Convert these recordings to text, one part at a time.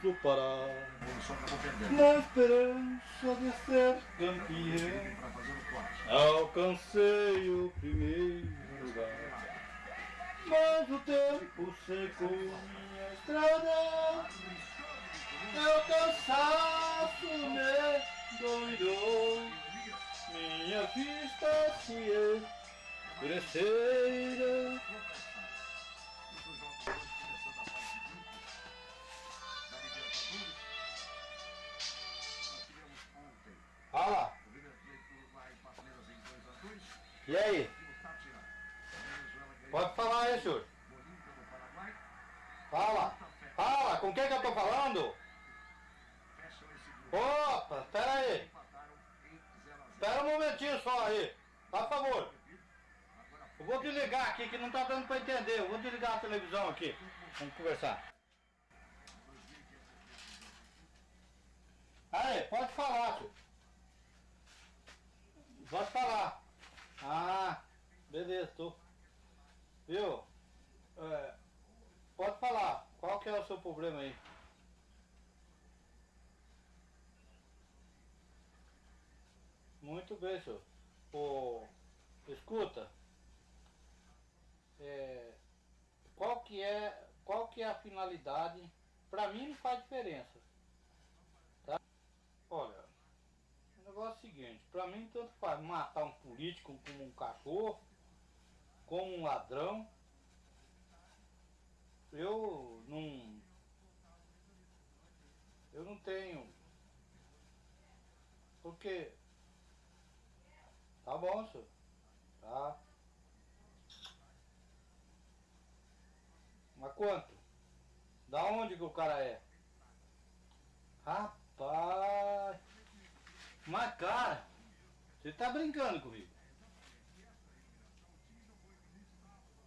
Pará. Na esperança de ser campeão, alcancei o primeiro lugar. Mas o tempo secou minha estrada, meu cansaço me doidou, minha vista se escurecerá. Fala. E aí? Pode falar aí, senhor. Fala. Fala, com quem que eu tô falando? Opa, espera aí. Espera um momentinho só aí. Por favor. Eu vou desligar aqui que não tá dando pra entender. Eu vou desligar a televisão aqui. Vamos conversar. Aí, pode falar, senhor. Pode falar. Ah, beleza, tô. Viu? É, pode falar. Qual que é o seu problema aí? Muito bem, senhor. Ô, escuta. É, qual que é qual que é a finalidade? Pra mim não faz diferença. Tá? Olha, negócio é o seguinte, pra mim tanto faz matar um político como um cachorro, como um ladrão. Eu não. Eu não tenho. Porque. Tá bom, senhor. Tá. Mas quanto? Da onde que o cara é? Rapaz. Mas cara, você tá brincando comigo?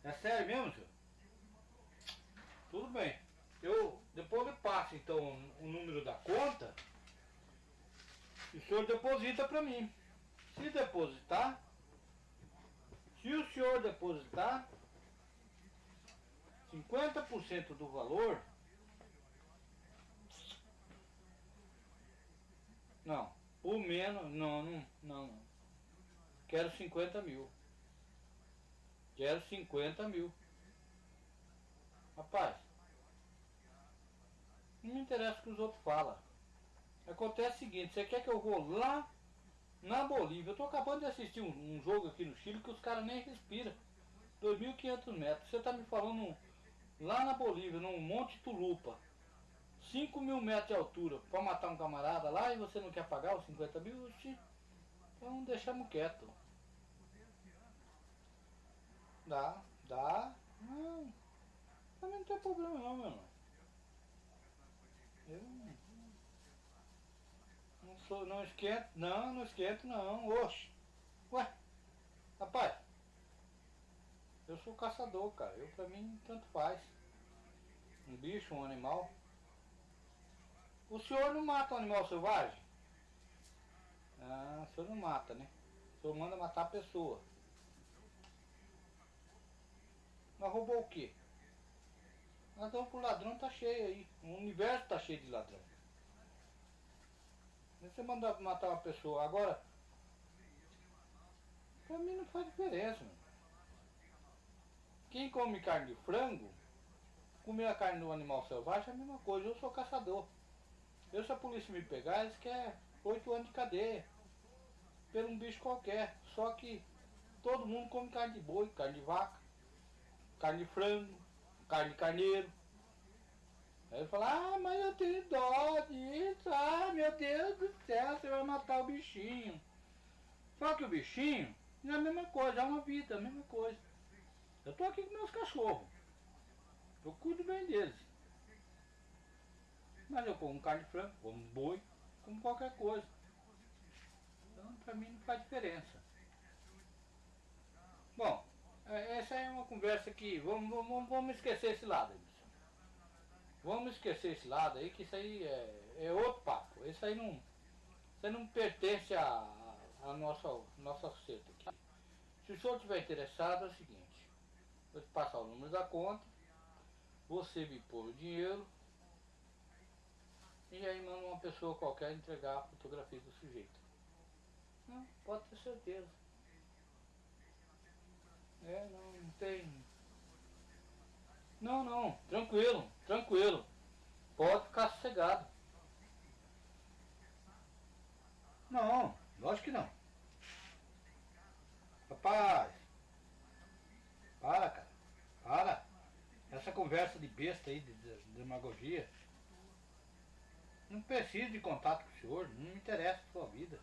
É sério mesmo, senhor? Tudo bem. Eu depois eu passo então o número da conta e o senhor deposita para mim. Se depositar, se o senhor depositar 50% do valor, não, o menos, não, não, não, não. Quero 50 mil. Quero 50 mil. Rapaz, não me interessa o que os outros falam. Acontece o seguinte, você quer que eu vou lá na Bolívia? Eu tô acabando de assistir um, um jogo aqui no Chile que os caras nem respiram. 2.500 metros. Você tá me falando lá na Bolívia, num Monte Tulupa. 5 mil metros de altura para matar um camarada lá e você não quer pagar os 50 mil? Então deixamos quieto. Dá, dá. Não, também não tem problema não, meu irmão. Eu não sou, não esquento, não, não esquento não, oxe. Ué, rapaz, eu sou caçador, cara, eu pra mim tanto faz. Um bicho, um animal. O senhor não mata um animal selvagem? Ah, o senhor não mata, né? O senhor manda matar a pessoa. Mas roubou o quê? Ladrão por ladrão tá cheio aí. O universo tá cheio de ladrão. Você mandar matar uma pessoa. Agora, pra mim não faz diferença. Mano. Quem come carne de frango, comer a carne do animal selvagem é a mesma coisa. Eu sou caçador. Eu se a polícia me pegar, eles querem oito anos de cadeia. Por um bicho qualquer. Só que todo mundo come carne de boi, carne de vaca carne de frango, carne de carneiro. Aí ele fala, ah, mas eu tenho dó disso, ah, meu Deus do céu, você vai matar o bichinho. Só que o bichinho é a mesma coisa, é uma vida, é a mesma coisa. Eu tô aqui com meus cachorros. Eu cuido bem deles. Mas eu como carne de frango, como boi, como qualquer coisa. Então pra mim não faz diferença. Bom, é, essa é uma conversa que. Vamos, vamos, vamos esquecer esse lado. Vamos esquecer esse lado aí, que isso aí é, é outro papo. Isso aí não. Isso aí não pertence a nossa, nossa receita aqui. Se o senhor estiver interessado, é o seguinte, vou te passar o número da conta, você me pôr o dinheiro pessoa qualquer entregar a fotografia do sujeito. Não, pode ter certeza. É, não, não tem. Não, não, tranquilo, tranquilo. Pode ficar sossegado. Não, lógico que não. Rapaz, para, cara, para. Essa conversa de besta aí, de, de, de demagogia. Não preciso de contato com o senhor, não me interessa a sua vida.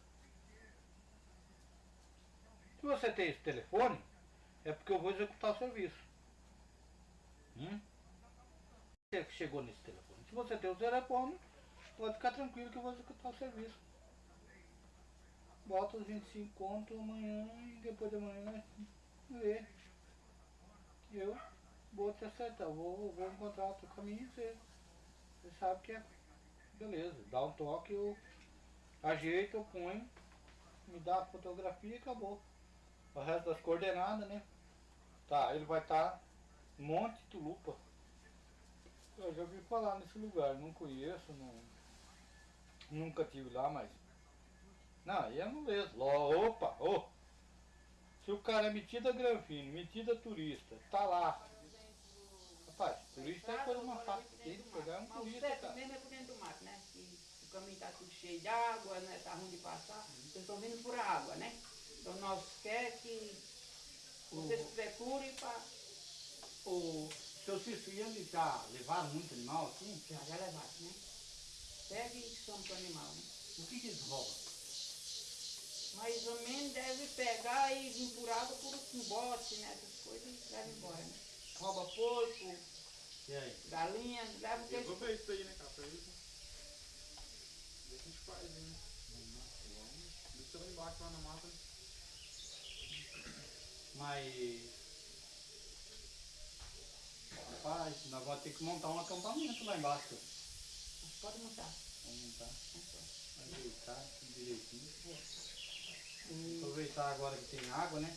Se você tem esse telefone, é porque eu vou executar o serviço. Hum? Você que chegou nesse telefone. Se você tem o telefone, pode ficar tranquilo que eu vou executar o serviço. Bota os 25 conto amanhã e depois de amanhã vê. Eu vou te acertar, vou, vou encontrar outro caminho e você, você sabe que é. Beleza, dá um toque, eu ajeito, eu ponho, me dá a fotografia e acabou. O resto das coordenadas, né? Tá, ele vai estar tá Monte Tulupa. Eu já ouvi falar nesse lugar, não conheço, não, nunca tive lá, mas. Não, aí é moleza. Opa, oh. Se o cara é metido a granfino, metido a turista, tá lá. Rapaz, turista é coisa mais fácil tem, pegar um turista, cara. mesmo é por dentro do mato, né? Que o caminho tá tudo cheio de água, né? Tá ruim de passar. Vocês estão vindo por água, né? Então nós quer que vocês procurem para o seu Cício ia me dar, levaram muito animal assim? Já, já levaram, né? Pega e soma pro animal, né? O que que eles roubam? Mais ou menos deve pegar e vir por água por um bote, né? Essas coisas e leva embora, né? Rouba porco, E aí? galinha, leva o que Eu vou ver isso aí, né, cara? Pra isso. Vê o que a gente faz, né? Deixa lá embaixo, lá na mata. Mas. Rapaz, nós vamos ter que montar um acampamento lá embaixo. Pode montar. Vamos montar, ajeitar tudo direitinho. Aproveitar agora que tem água, né?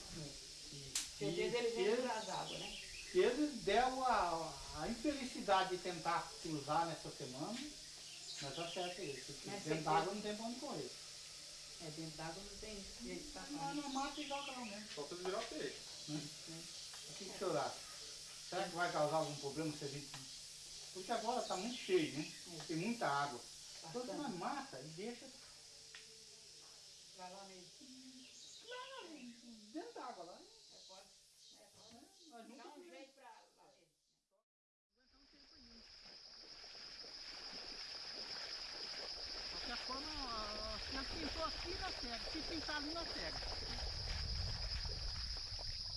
E, Certeza eles vêm por as águas, né? se eles deram a, a infelicidade de tentar cruzar nessa semana, nós acerta eles. Porque Mas dentro você- d'água não tem pra onde correr. É, dentro d'água não tem jeito de passar. na mata e joga lá mesmo. Só pra virar peixe. O que, que o senhor acha? Será que vai causar algum problema se a gente. Porque agora está muito cheio, né? Tem muita água. Bastante. nós mata e deixa Vai lá mesmo. lá dentro da água lá. né? É, pode. É, pode. Dá um jeito pra lá mesmo. qualquer forma, ó, se nós pintou aqui na cega, se pintar ali na cega.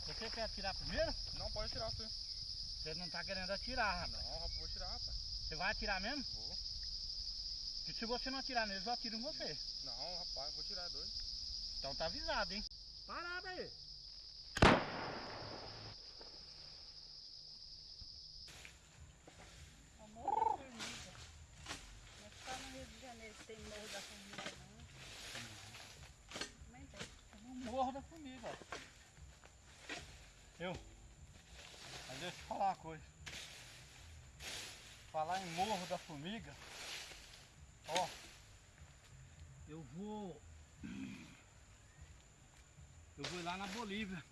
Você quer atirar primeiro? Não, pode tirar, filho. Você não tá querendo atirar, rapaz. Não, rapaz, vou tirar, rapaz. Você vai atirar mesmo? Vou. Porque se você não atirar neles, eu atiro em você. Não, rapaz, vou tirar dois. Então tá avisado, hein? Parada aí. É o Morro da Formiga. Não é só no Rio de Janeiro que tem Morro da Formiga, não. Também tem. No morro da formiga, ó. Eu. Mas deixa eu falar uma coisa. Falar em formiga. Ó. Eu vou. Eu vou lá na Bolívia.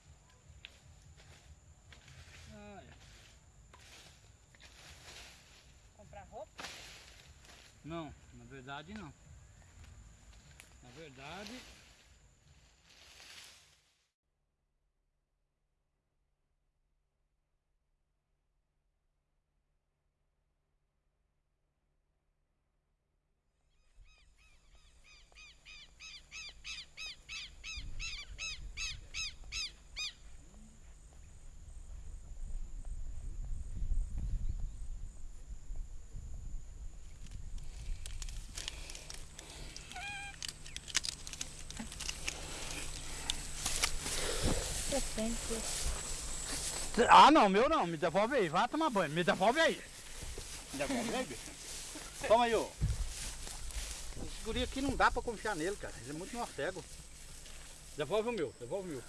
Comprar roupa? Não, na verdade não. Na verdade. Ah não, meu não, me devolve aí, vai tomar banho, me devolve aí. Me devolve aí, bicho. Toma aí, ô. Esse guri aqui não dá pra confiar nele, cara. Ele é muito morcego. Devolve o meu, devolve o meu.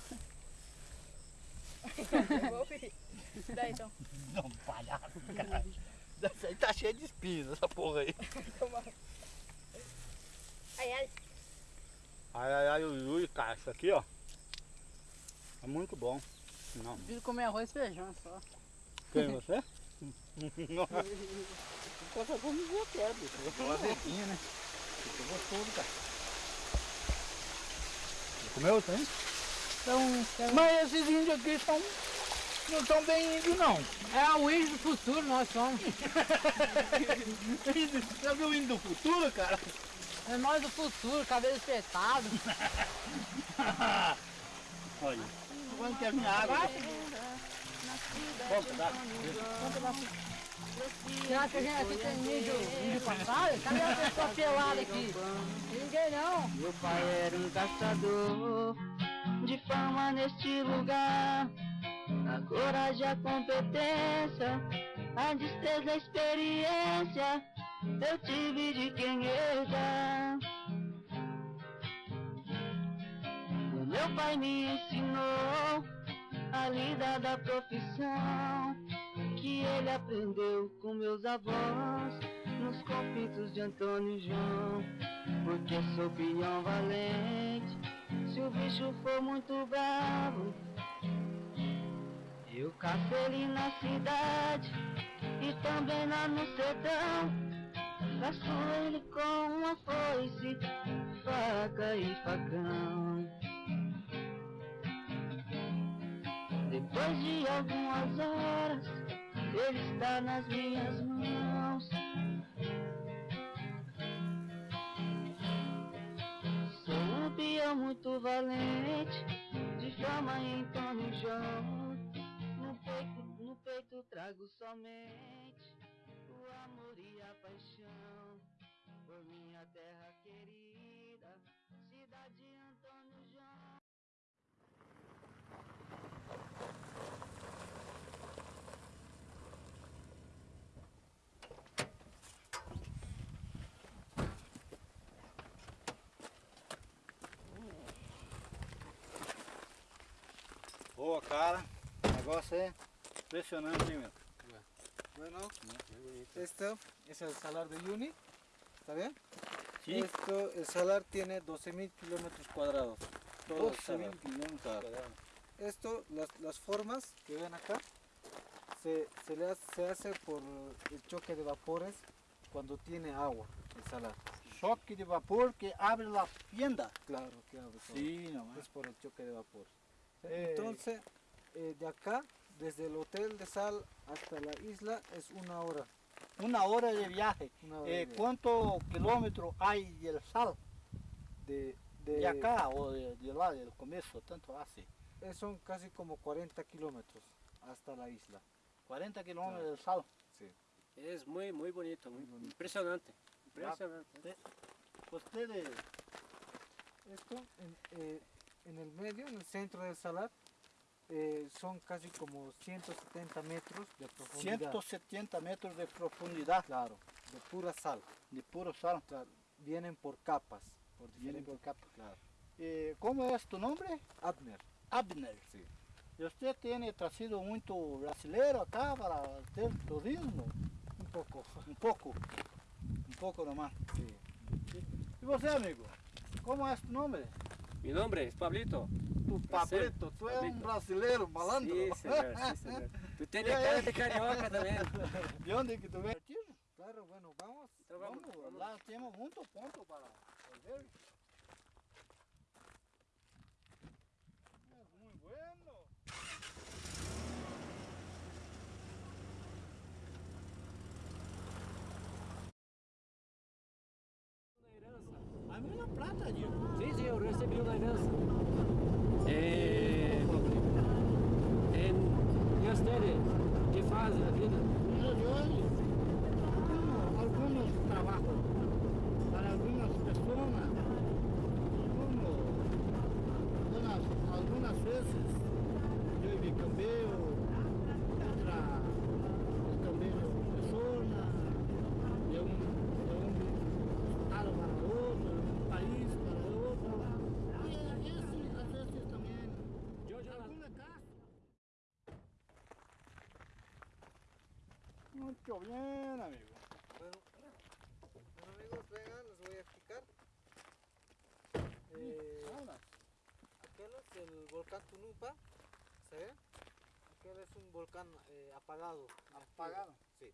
Devolvi. Daí então. Não, palhaço, cara. Essa aí tá cheio de espinhos, essa porra aí. Ai, ai. Ai, ai, ai, ui, ui, cara, isso aqui, ó. É muito bom. Não. Preciso comer arroz e feijão só. Quem, você? Coisa boa me ver até, bicho. Uma azedinha, né? Ficou gostoso, cara. Comeu também? Então, mas esses índios aqui são, não são bem índios, não. É o índio do futuro, nós somos. Já viu o índio do futuro, cara? É nós do futuro, cabelo espetado. Olha, quando quer minha água? Bom, dá. Será que a gente aqui tem índio, índio passado? Cadê a pessoa pelada aqui? Ninguém não. Meu pai era um caçador de fama neste lugar. A coragem, a competência, a destreza, a experiência, eu tive de quem herdar. Meu pai me ensinou a lidar da profissão que ele aprendeu com meus avós nos conflitos de Antônio e João. Porque sou peão valente, se o bicho for muito bravo, eu caço ele na cidade e também lá no sertão. Caço ele com uma foice, faca e facão. Depois de algumas horas, ele está nas minhas mãos. Sou um peão muito valente, de fama em João. No peito, no peito trago somente o amor e a paixão por minha terra querida, cidade Boa, cara. O negócio é impressionante, hein, meu? Bueno, esto es el salar de Uyuni, ¿está bien? Sí. Esto, el salar tiene 12.000 kilómetros cuadrados. Todo el 12 salar. mil kilómetros. Esto, las, las formas que ven acá, se, se, le hace, se hace por el choque de vapores cuando tiene agua, el salar. Choque de vapor que abre la tienda. Claro que abre. Sí, nomás. Es por el choque de vapor. Eh, Entonces, eh, de acá, desde el hotel de sal hasta la isla, es una hora. Una hora de viaje. Hora Eh, viaje. ¿Cuántos kilómetros hay del sal? De, De, de, acá o de, de lá, del comienzo? ¿Tanto hace? eh, son casi como 40 kilómetros hasta la isla. 40 kilómetros del sal. Es muy, muy bonito, muy impresionante. Impresionante. Ustedes, Esto eh, en el medio, en el centro del salar, eh, son casi como 170 metros de profundidad. 170 metros de profundidad Claro, de pura sal. de puro sal. Claro, vienen por capas. Por Viene diferentes- por capa. Claro. Eh, ¿Cómo es tu nombre? Abner. Abner. Sí. ¿Y usted tiene trazido mucho brasileiro acá para hacer turismo? Un poco. Un poco. Un poco nomás. Sí. ¿Y você, amigo? ¿Cómo es tu nombre? Mi nombre es Pablito. Tu Pablito, tu é um brasileiro malandro. Sí, señor. Tú tienes Ya, ya. cara de carioca también. ¿De onde que tu vem? Claro, bueno, vamos. Então vamos, Vamos, vamos. lá temos muito ponto para ver. É muito bueno. A minha prata, Diego. Sí, sí, yo recibí una herencia. Eh, en, ¿Y ustedes? ¿Qué hacen la vida? Alguns trabalhos para algumas pessoas, algumas vezes bien, amigo. Bueno, bueno amigos, vean, les voy a explicar. Eh, aquel es el volcán Tunupa, ¿se ve? Aquel es un volcán eh, apagado. ¿Apagado? Sí.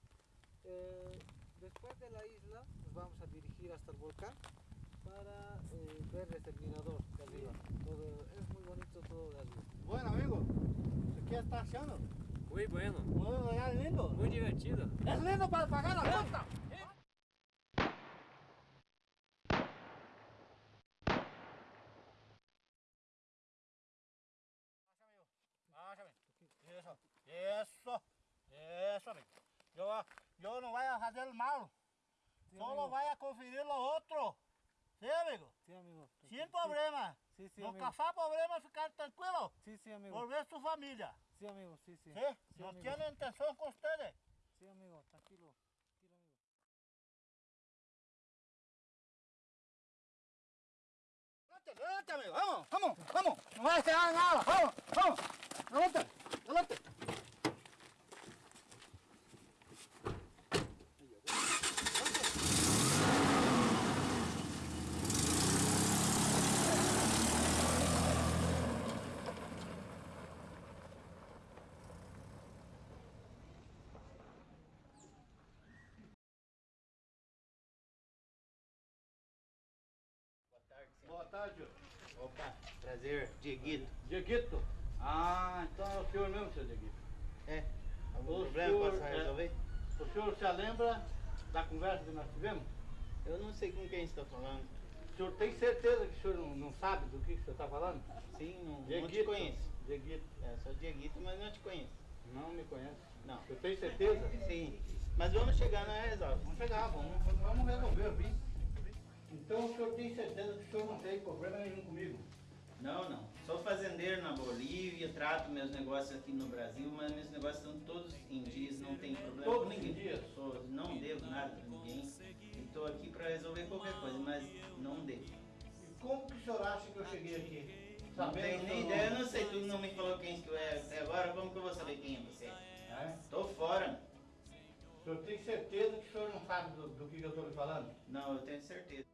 Eh, después de la isla nos vamos a dirigir hasta el volcán para eh, ver el terminador de arriba. Es muy bonito todo de arriba. Bueno amigos, pues, ¿qué está haciendo? Muy bueno, Muy lindo. muy divertido. Es lindo para pagar la cuenta. Eso, eso, eso, amigo. Yo, yo no voy a hacer mal, Sí, solo amigo. voy a conferir lo otro. ¿Sí, amigo? Sí, amigo. Sin problema. Sí, sí, no amigo. causar problema, ficar tranquilo. Sí, sí, amigo. Por ver su familia. Sí, amigo, sí, sí. ¿Sí? Sí, no amigo. tiene intención con ustedes. Sí, amigo, tranquilo. Tranquilo, amigo. Adelante, adelante, amigo. Vamos, vamos, vamos. No vai a quedar nada. Vamos, vamos. Adelante, adelante. Tarde. Opa, prazer, Dieguito. Dieguito. Ah, então é o senhor mesmo, seu Dieguito. É, algum O problema senhor, posso é- resolver? O senhor se lembra da conversa que nós tivemos? Eu não sei com quem está falando. O senhor tem certeza que o senhor não, não sabe do que, que o senhor está falando? Sim, não, não te Dieguito. conheço. Dieguito. É, sou Dieguito, mas não te conheço. Não me conhece. Não. Senhor tem certeza? Sim, mas vamos chegar na resolve. Vamos chegar, vamos, vamos resolver, vi. Então o senhor tem certeza que o senhor não tem problema nenhum comigo? Não, não. Sou fazendeiro na Bolívia, trato meus negócios aqui no Brasil, mas meus negócios estão todos em dias, não tem problema Todos com ninguém. em dias? Sou- não devo nada pra ninguém. Estou aqui para resolver qualquer coisa, mas não devo. E como que o senhor acha que eu cheguei aqui? Não tenho nem ideia, não sei, tu não me O senhor tem certeza que o senhor não sabe do, do que eu estou lhe falando? Não, eu tenho certeza.